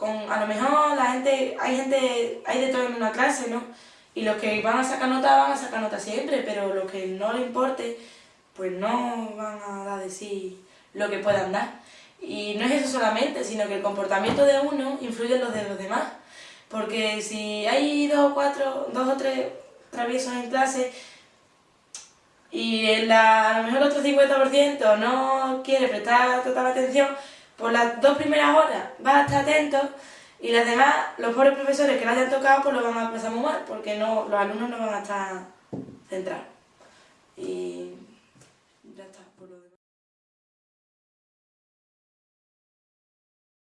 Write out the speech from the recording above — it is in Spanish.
con, a lo mejor la gente, hay gente, hay de todo en una clase, ¿no? Y los que van a sacar nota van a sacar nota siempre, pero los que no les importe, pues no van a dar de sí lo que puedan dar. Y no es eso solamente, sino que el comportamiento de uno influye en los de los demás. Porque si hay dos o cuatro, dos o tres traviesos en clase y a lo mejor el otro 50% no quiere prestar total atención, por las dos primeras horas va a estar atento y las demás, los pobres profesores que le hayan tocado, pues lo van a pasar muy mal, porque no, los alumnos no van a estar centrados. Y ya está.